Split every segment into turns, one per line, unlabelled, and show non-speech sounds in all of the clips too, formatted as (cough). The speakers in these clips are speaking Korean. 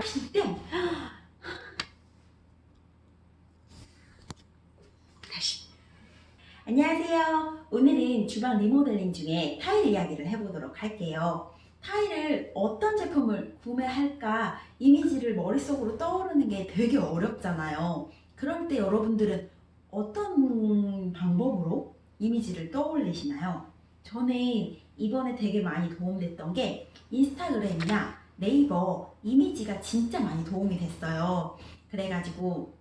땡! 다시. 안녕하세요. 오늘은 주방 리모델링 중에 타일 이야기를 해보도록 할게요. 타일을 어떤 제품을 구매할까 이미지를 머릿속으로 떠오르는 게 되게 어렵잖아요. 그럴 때 여러분들은 어떤 방법으로 이미지를 떠올리시나요? 저는 이번에 되게 많이 도움됐던 게 인스타그램이나 네이버 이미지가 진짜 많이 도움이 됐어요. 그래가지고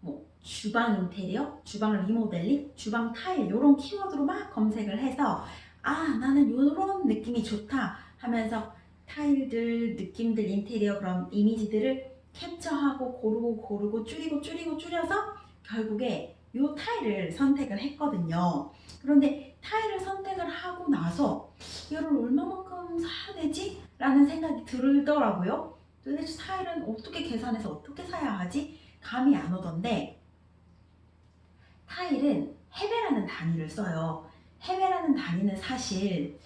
뭐 주방 인테리어, 주방 리모델링, 주방 타일 이런 키워드로 막 검색을 해서 아 나는 이런 느낌이 좋다 하면서 타일들, 느낌들, 인테리어 그런 이미지들을 캡처하고 고르고 고르고 줄이고 줄이고 줄여서 결국에 이 타일을 선택을 했거든요. 그런데 타일을 선택을 하고 나서 이거를 얼마만큼 사야 되지? 라는 생각이 들더라고요. 도대체 타일은 어떻게 계산해서 어떻게 사야 하지? 감이 안 오던데 타일은 헤베라는 단위를 써요. 헤베라는 단위는 사실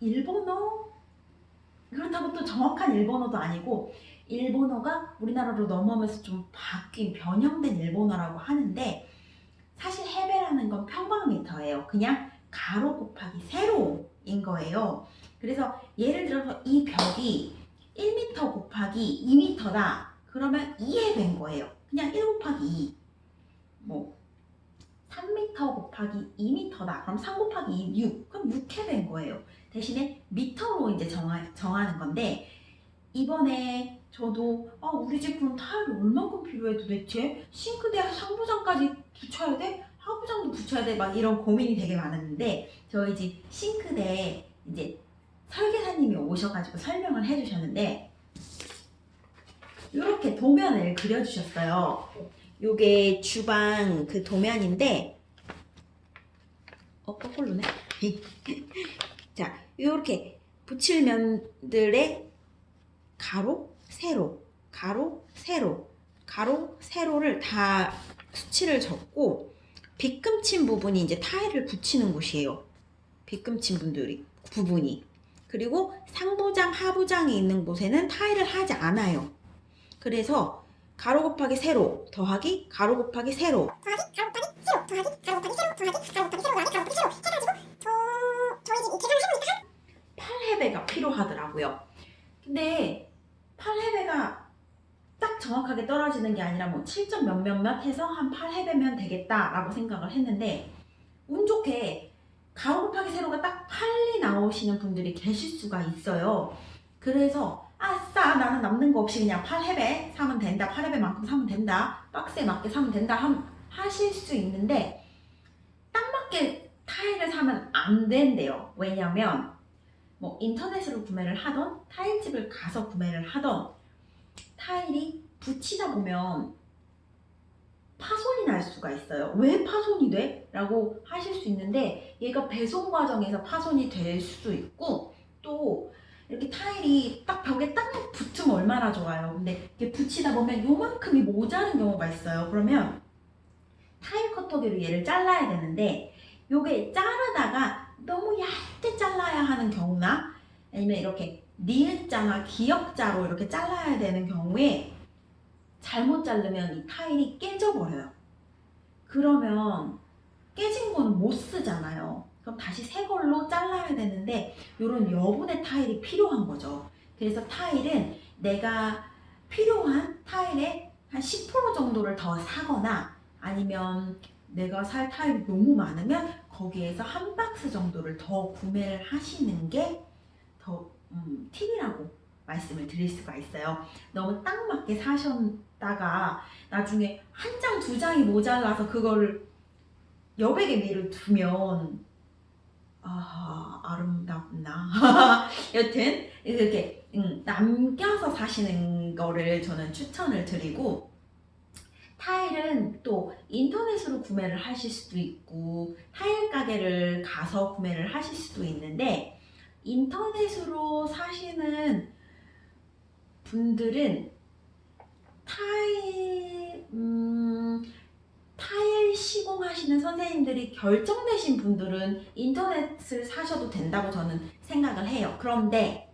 일본어 그렇다고 또 정확한 일본어도 아니고 일본어가 우리나라로 넘어오면서 좀 바뀐 변형된 일본어라고 하는데 사실 헤베라는 건 평방미터예요. 그냥 가로 곱하기 세로인 거예요. 그래서 예를 들어서 이 벽이 1m 곱하기 2m다. 그러면 2해배인 거예요. 그냥 1 곱하기 2. 뭐 3m 곱하기 2m다. 그럼 3 곱하기 2, 6. 그럼 6해배인 거예요. 대신에 미터로 이제 정하, 정하는 건데 이번에 저도 아, 우리 집 그럼 타일이 얼마큼 필요해 도대체? 싱크대 상부장까지 붙여야 돼? 하부장도 붙여야 돼? 막 이런 고민이 되게 많았는데 저희 집 싱크대 이제 설계사님이 오셔가지고 설명을 해주셨는데 이렇게 도면을 그려주셨어요. 요게 주방 그 도면인데 어 거꾸로네. (laughs) 자 이렇게 붙일 면들의 가로, 세로, 가로, 세로, 가로, 세로를 다 수치를 적고 빗금친 부분이 이제 타일을 붙이는 곳이에요. 빗금친 분들이 부분이 그리고 상부장, 하부장이 있는 곳에는 타일을 하지 않아요. 그래서 가로 곱하기 세로 더하기 가로 곱하기 세로
더하기 가로 곱하기 세로 더하기 가로 곱하기 세로 더하기 가로 곱하기 세로 더하기 가로 곱하기 세로 해가지고 저 저희 집 계산을 해보니까
8해배가 필요하더라고요. 근데 8해배가 딱 정확하게 떨어지는 게 아니라 뭐 7점 몇몇몇 해서 한 8해배면 되겠다라고 생각을 했는데 운 좋게 가로 곱하기 세로가 딱 8이 나오시는 분들이 계실 수가 있어요. 그래서 아싸 나는 남는 거 없이 그냥 8해배 사면 된다 8해배만큼 사면 된다 박스에 맞게 사면 된다 함, 하실 수 있는데 딱 맞게 타일을 사면 안 된대요 왜냐면 뭐 인터넷으로 구매를 하던 타일집을 가서 구매를 하던 타일이 붙이다 보면 파손이 날 수가 있어요 왜 파손이 돼? 라고 하실 수 있는데 얘가 배송 과정에서 파손이 될 수도 있고 또 이렇게 타일이 딱 벽에 딱 붙으면 얼마나 좋아요. 근데 이렇게 붙이다 보면 요만큼이 모자른 경우가 있어요. 그러면 타일 커터기로 얘를 잘라야 되는데 요게 자르다가 너무 얇게 잘라야 하는 경우나 아니면 이렇게 니은자나 기역자로 이렇게 잘라야 되는 경우에 잘못 자르면 이 타일이 깨져버려요. 그러면 깨진 건 못 쓰잖아요. 그럼 다시 새 걸로 잘라야 되는데 이런 여분의 타일이 필요한 거죠. 그래서 타일은 내가 필요한 타일의 한 10% 정도를 더 사거나 아니면 내가 살 타일이 너무 많으면 거기에서 한 박스 정도를 더 구매를 하시는 게더 음, 팁이라고 말씀을 드릴 수가 있어요. 너무 딱 맞게 사셨 다가 나중에 한 장, 두 장이 모자라서 그거를 여백의 미를 두면 아 아름답나? (laughs) 여튼 이렇게 음, 남겨서 사시는 거를 저는 추천을 드리고 타일은 또 인터넷으로 구매를 하실 수도 있고 타일 가게를 가서 구매를 하실 수도 있는데 인터넷으로 사시는 분들은 타일 음, 타일 시공하시는 선생님들이 결정되신 분들은 인터넷을 사셔도 된다고 저는 생각을 해요. 그런데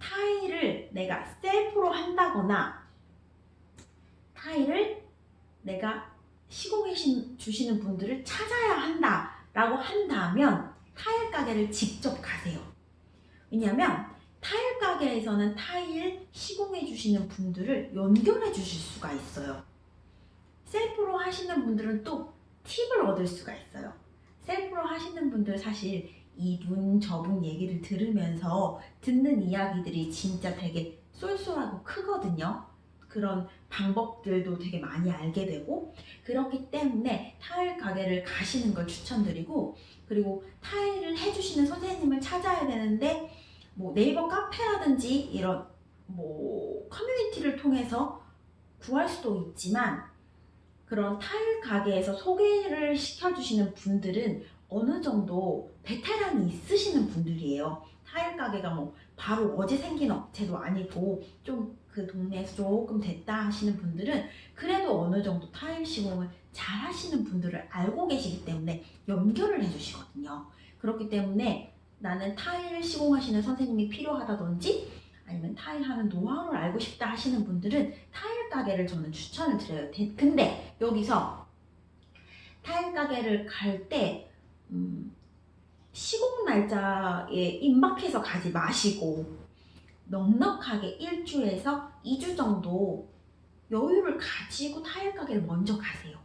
타일을 내가 셀프로 한다거나 타일을 내가 시공해 신- 주시는 분들을 찾아야 한다라고 한다면 타일 가게를 직접 가세요. 왜냐하면 타일 가게에서는 타일 시공해 주시는 분들을 연결해 주실 수가 있어요. 셀프로 하시는 분들은 또 팁을 얻을 수가 있어요. 셀프로 하시는 분들 사실 이분 저분 얘기를 들으면서 듣는 이야기들이 진짜 되게 쏠쏠하고 크거든요. 그런 방법들도 되게 많이 알게 되고 그렇기 때문에 타일 가게를 가시는 걸 추천드리고 그리고 타일을 해주시는 선생님을 찾아야 되는데 뭐 네이버 카페라든지 이런 뭐 커뮤니티를 통해서 구할 수도 있지만 그런 타일 가게에서 소개를 시켜주시는 분들은 어느 정도 베테랑이 있으시는 분들이에요. 타일 가게가 뭐 바로 어제 생긴 업체도 아니고 좀 그 동네에서 조금 됐다 하시는 분들은 그래도 어느 정도 타일 시공을 잘 하시는 분들을 알고 계시기 때문에 연결을 해주시거든요. 그렇기 때문에 나는 타일 시공하시는 선생님이 필요하다든지 아니면 타일 하는 노하우를 알고 싶다 하시는 분들은 타일 가게를 저는 추천을 드려요. 대- 근데 여기서 타일 가게를 갈때 음, 시공 날짜에 임박해서 가지 마시고 넉넉하게 1주에서 2주 정도 여유를 가지고 타일 가게를 먼저 가세요.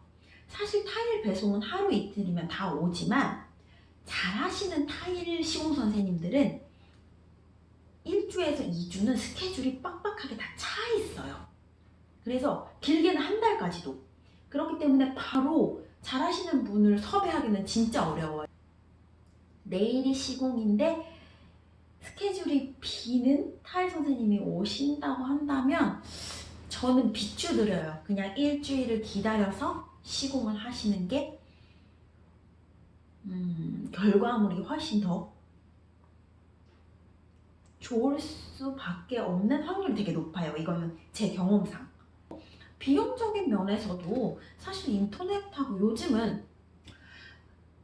사실 타일 배송은 하루 이틀이면 다 오지만 잘하시는 타일 시공 선생님들은 1주에서 2주는 스케줄이 빡빡하게 다 차 있어요. 그래서 길게는 한 달까지도. 그렇기 때문에 바로 잘하시는 분을 섭외하기는 진짜 어려워요. 내일이 시공인데 스케줄이 비는 타일 선생님이 오신다고 한다면 저는 비추드려요. 그냥 일주일을 기다려서 시공을 하시는 게 음, 결과물이 훨씬 더 좋을 수밖에 없는 확률이 되게 높아요. 이거는 제 경험상. 비용적인 면에서도 사실 인터넷하고 요즘은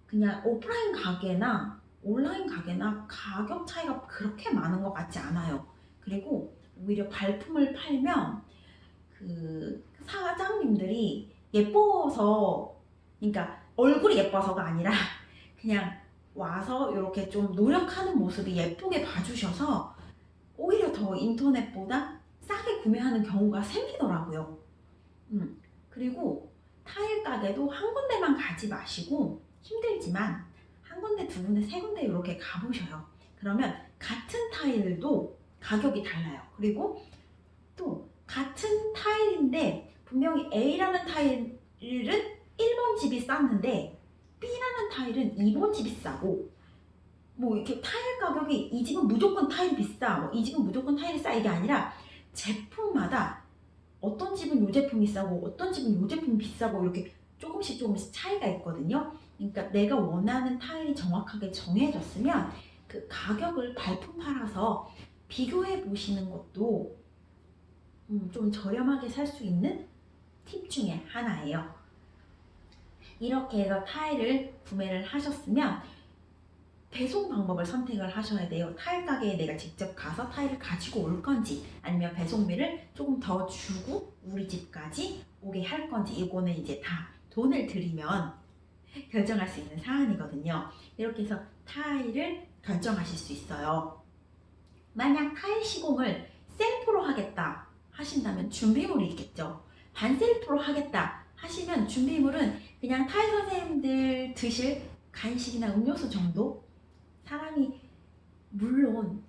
그냥 오프라인 가게나 온라인 가게나 가격 차이가 그렇게 많은 것 같지 않아요. 그리고 오히려 발품을 팔면 그 사장님들이 예뻐서 그러니까 얼굴이 예뻐서가 아니라 (laughs) 그냥 와서 이렇게 좀 노력하는 모습이 예쁘게 봐주셔서 오히려 더 인터넷보다 싸게 구매하는 경우가 생기더라고요. 음, 그리고 타일 가게도 한 군데만 가지 마시고 힘들지만 한 군데, 두 군데, 세 군데 이렇게 가보셔요. 그러면 같은 타일도 가격이 달라요. 그리고 또 같은 타일인데 분명히 A라는 타일은 1번 집이 쌌는데 B라는 타일은 2번 집이 싸고 뭐 이렇게 타일 가격이 이 집은 무조건 타일이 비싸, 뭐 이 집은 무조건 타일이 싸 이게 아니라 제품마다 어떤 집은 이 제품이 싸고 어떤 집은 이 제품이 비싸고 이렇게 조금씩 조금씩 차이가 있거든요. 그러니까 내가 원하는 타일이 정확하게 정해졌으면 그 가격을 발품 팔아서 비교해 보시는 것도 음, 좀 저렴하게 살 수 있는 팁 중에 하나예요. 이렇게 해서 타일을 구매를 하셨으면 배송 방법을 선택을 하셔야 돼요. 타일 가게에 내가 직접 가서 타일을 가지고 올 건지 아니면 배송비를 조금 더 주고 우리 집까지 오게 할 건지 이거는 이제 다 돈을 들이면 결정할 수 있는 사안이거든요. 이렇게 해서 타일을 결정하실 수 있어요. 만약 타일 시공을 셀프로 하겠다 하신다면 준비물이 있겠죠. 반셀프로 하겠다 하시면 준비물은 그냥 타일 선생님들 드실 간식이나 음료수 정도? 사람이 물론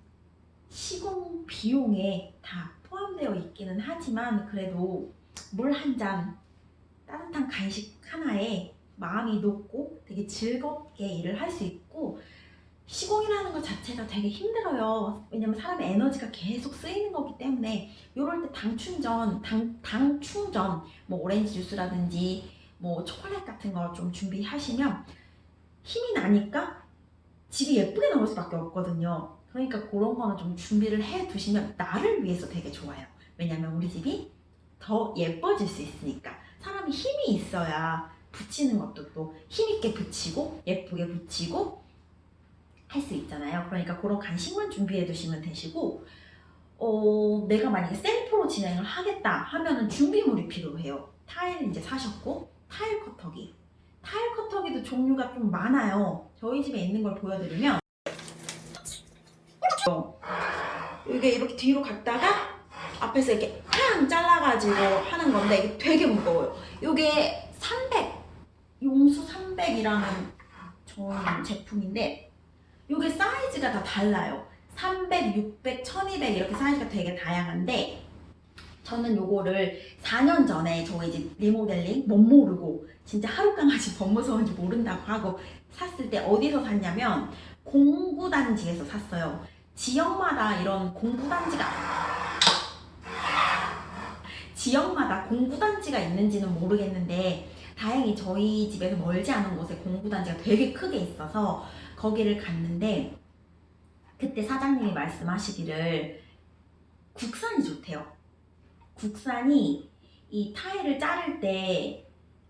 시공 비용에 다 포함되어 있기는 하지만 그래도 물 한 잔, 따뜻한 간식 하나에 마음이 녹고 되게 즐겁게 일을 할 수 있고 시공이라는 것 자체가 되게 힘들어요. 왜냐면 사람의 에너지가 계속 쓰이는 거기 때문에 이럴 때 당 충전, 당, 당 충전, 뭐 오렌지 주스라든지 뭐 초콜릿 같은 거 좀 준비하시면 힘이 나니까 집이 예쁘게 나올 수밖에 없거든요. 그러니까 그런 거는 좀 준비를 해 두시면 나를 위해서 되게 좋아요. 왜냐면 우리 집이 더 예뻐질 수 있으니까 사람이 힘이 있어야 붙이는 것도 또 힘있게 붙이고 예쁘게 붙이고 할 수 있잖아요. 그러니까 그런 간식만 준비해 두시면 되시고 어, 내가 만약에 셀프로 진행을 하겠다 하면은 준비물이 필요해요. 타일 이제 사셨고 타일 커터기. 타일 커터기도 종류가 좀 많아요. 저희 집에 있는 걸 보여드리면 이게 이렇게 뒤로 갔다가 앞에서 이렇게 팡 잘라가지고 하는 건데 이게 되게 무거워요. 이게 300 용수 300이라는 좋은 제품인데 이게 사이즈가 다 달라요. 300, 600, 1200 이렇게 사이즈가 되게 다양한데 저는 요거를 4년 전에 저희 집 리모델링 못 모르고 진짜 하루 강아지 (laughs) 법 무서운지 모른다고 하고 샀을 때 어디서 샀냐면 공구단지에서 샀어요. 지역마다 이런 공구단지가 지역마다 공구단지가 있는지는 모르겠는데 다행히 저희 집에서 멀지 않은 곳에 공구단지가 되게 크게 있어서 거기를 갔는데 그때 사장님이 말씀하시기를 국산이 좋대요. 국산이 이 타일을 자를 때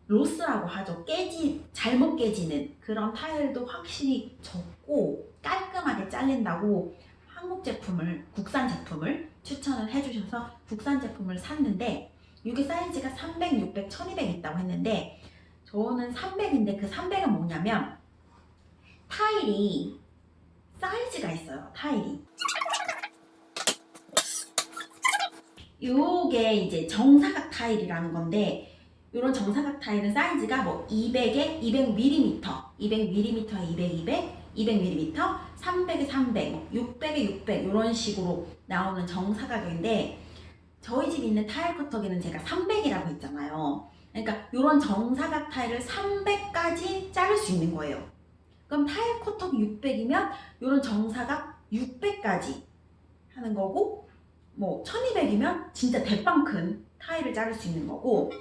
로스라고 하죠. 깨지 잘못 깨지는 그런 타일도 확실히 적고 깔끔하게 잘린다고 한국 제품을 국산 제품을 추천을 해주셔서 국산 제품을 샀는데 이게 사이즈가 300, 600, 1200 있다고 했는데 저는 300인데 그 300은 뭐냐면 타일이 사이즈가 있어요. 타일이. 요게 이제 정사각 타일이라는 건데 이런 정사각 타일은 사이즈가 뭐 200에 200mm, 200mm에 200, 200, 200mm, 300에 300, 600에 600 이런 식으로 나오는 정사각인데 저희 집에 있는 타일 커터기는 제가 300이라고 했잖아요. 그러니까 이런 정사각 타일을 300까지 자를 수 있는 거예요. 그럼 타일 커터기 600이면 이런 정사각 600까지 하는 거고 뭐 1200이면 진짜 대빵 큰 타일을 자를 수 있는 거고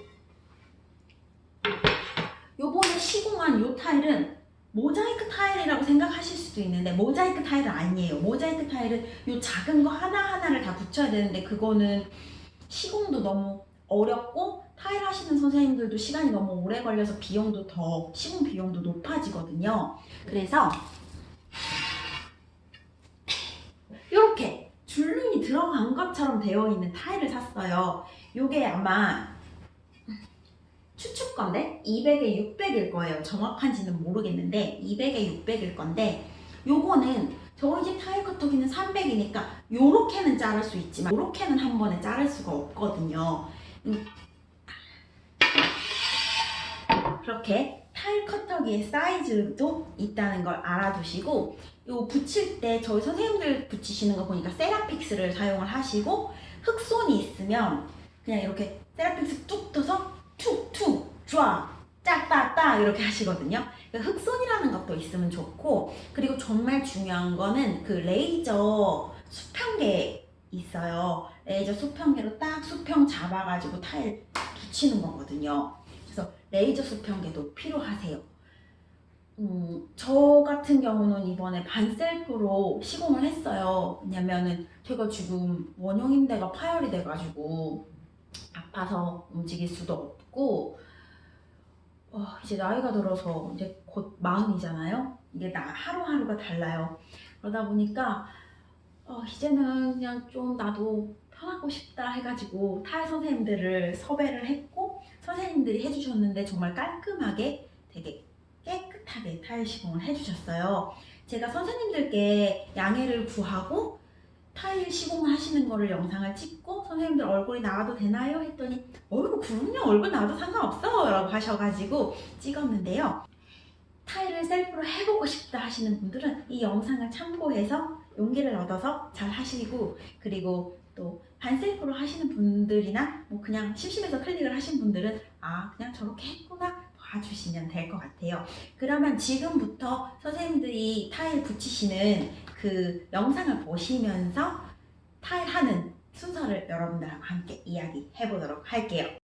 요번에 시공한 요 타일은 모자이크 타일이라고 생각하실 수도 있는데 모자이크 타일은 아니에요. 모자이크 타일은 요 작은 거 하나하나를 다 붙여야 되는데 그거는 시공도 너무 어렵고 타일 하시는 선생님들도 시간이 너무 오래 걸려서 비용도 더 시공 비용도 높아지거든요. 그래서 이렇게 줄눈이 들어간 것처럼 되어 있는 타일을 샀어요. 요게 아마 추측 건데 200에 600일 거예요. 정확한지는 모르겠는데 200에 600일 건데 요거는 저희 집 타일 커터기는 300이니까 요렇게는 자를 수 있지만 요렇게는 한 번에 자를 수가 없거든요. 음. 그렇게 타일 커터기의 사이즈도 있다는 걸 알아두시고 요 붙일 때 저희 선생님들 붙이시는 거 보니까 세라픽스를 사용을 하시고 흑손이 있으면 그냥 이렇게 세라픽스 뚝 떠서 툭툭 쫙 짝따따 이렇게 하시거든요. 그러니까 흑손이라는 것도 있으면 좋고 그리고 정말 중요한 거는 그 레이저 수평계 있어요. 레이저 수평계로 딱 수평 잡아가지고 타일 붙이는 거거든요. 레이저 수평계도 필요하세요. 음, 저 같은 경우는 이번에 반셀프로 시공을 했어요. 왜냐면은 제가 지금 원형인대가 파열이 돼가지고 아파서 움직일 수도 없고 어, 이제 나이가 들어서 이제 곧 마흔이잖아요. 이게 나 하루하루가 달라요. 그러다 보니까 어, 이제는 그냥 좀 나도 편하고 싶다 해가지고 타일 선생님들을 섭외를 했고 선생님들이 해주셨는데 정말 깔끔하게 되게 깨끗하게 타일 시공을 해주셨어요. 제가 선생님들께 양해를 구하고 타일 시공을 하시는 거를 영상을 찍고 선생님들 얼굴이 나와도 되나요? 했더니 얼굴 그럼요 얼굴 나와도 상관없어 라고 하셔가지고 찍었는데요. 타일을 셀프로 해보고 싶다 하시는 분들은 이 영상을 참고해서 용기를 얻어서 잘 하시고 그리고 또 반셀프로 하시는 분들이나 뭐 그냥 심심해서 클릭을 하신 분들은 아 그냥 저렇게 했구나 봐주시면 될 것 같아요. 그러면 지금부터 선생님들이 타일 붙이시는 그 영상을 보시면서 타일 하는 순서를 여러분들하고 함께 이야기 해 보도록 할게요.